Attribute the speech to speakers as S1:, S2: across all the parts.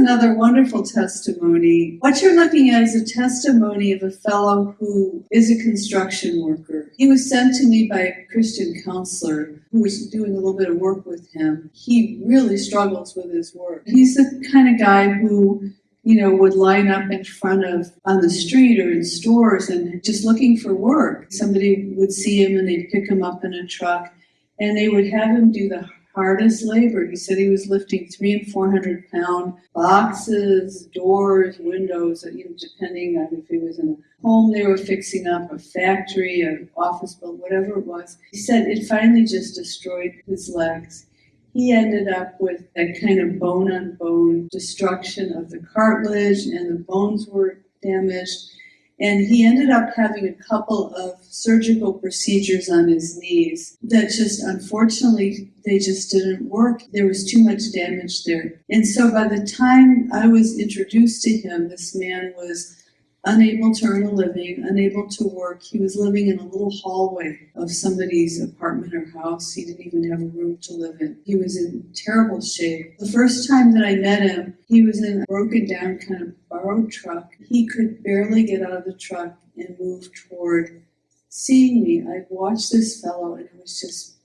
S1: another wonderful testimony. What you're looking at is a testimony of a fellow who is a construction worker. He was sent to me by a Christian counselor who was doing a little bit of work with him. He really struggles with his work. He's the kind of guy who you know, would line up in front of on the street or in stores and just looking for work. Somebody would see him and they'd pick him up in a truck and they would have him do the hardest labor. He said he was lifting three and four hundred pound boxes, doors, windows, depending on if he was in a home they were fixing up, a factory, an office building, whatever it was. He said it finally just destroyed his legs he ended up with that kind of bone on bone destruction of the cartilage and the bones were damaged. And he ended up having a couple of surgical procedures on his knees that just unfortunately they just didn't work. There was too much damage there. And so by the time I was introduced to him, this man was unable to earn a living, unable to work. He was living in a little hallway of somebody's apartment or house. He didn't even have a room to live in. He was in terrible shape. The first time that I met him, he was in a broken down kind of borrowed truck. He could barely get out of the truck and move toward seeing me. I watched this fellow and it was just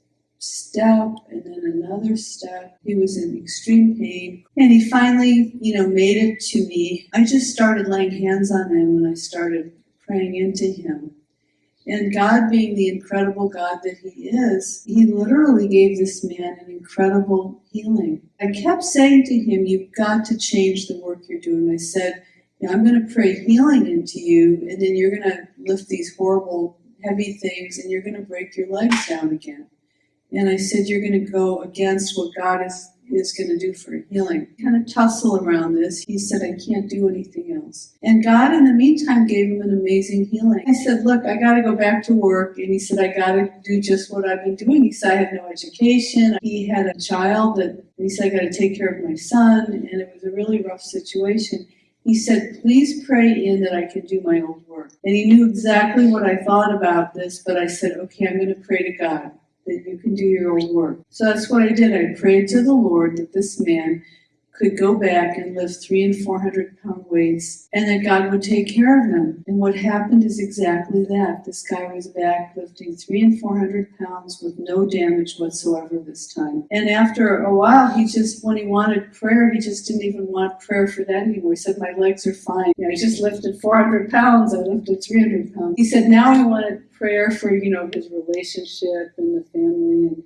S1: step and then another step. He was in extreme pain. And he finally, you know, made it to me. I just started laying hands on him and I started praying into him. And God, being the incredible God that He is, He literally gave this man an incredible healing. I kept saying to him, You've got to change the work you're doing. I said, I'm going to pray healing into you, and then you're going to lift these horrible, heavy things, and you're going to break your legs down again. And I said, You're going to go against what God is, is going to do for healing. Kind of tussle around this. He said, I can't do anything else. And God, in the meantime, gave him an amazing healing. I said, Look, I got to go back to work. And he said, I got to do just what I've been doing. He said, I had no education. He had a child that he said, I got to take care of my son. And it was a really rough situation. He said, Please pray in that I can do my old work. And he knew exactly what I thought about this, but I said, Okay, I'm going to pray to God that you can do your own work. So that's what I did. I prayed to the Lord that this man could go back and lift three and four hundred pound weights and that God would take care of him. And what happened is exactly that. This guy was back lifting three and four hundred pounds with no damage whatsoever this time. And after a while, he just, when he wanted prayer, he just didn't even want prayer for that anymore. He said, My legs are fine. You know, I just lifted 400 pounds, I lifted 300 pounds. He said, Now he wanted prayer for, you know, his relationship and the family. And